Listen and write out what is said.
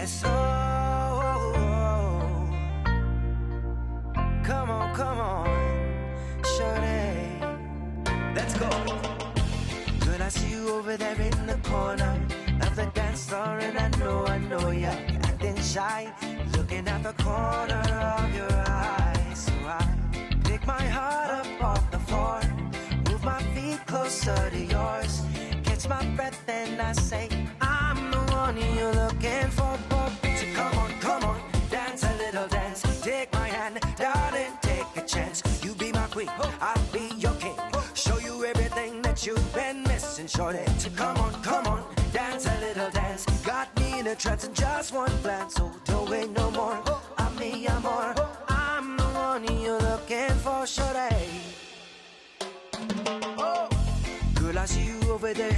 yes, oh, oh, oh. Come on, come on, shorty. Let's go. Girl, I see you over there in the corner of the dance floor, and I know, I know you're acting shy, looking at the corner of your eyes. So I pick my heart up off the floor, move my feet closer to yours, catch my breath, and I say, for. So come on, come on, dance a little dance. Take my hand, darling, take a chance. You be my queen, I'll be your king. Show you everything that you've been missing, shorty. So come on, come on, dance a little dance. Got me in a trance in just one glance, so don't wait no more. I'm me, I'm more. I'm the one you're looking for, shorty. Oh, girl, I see you over there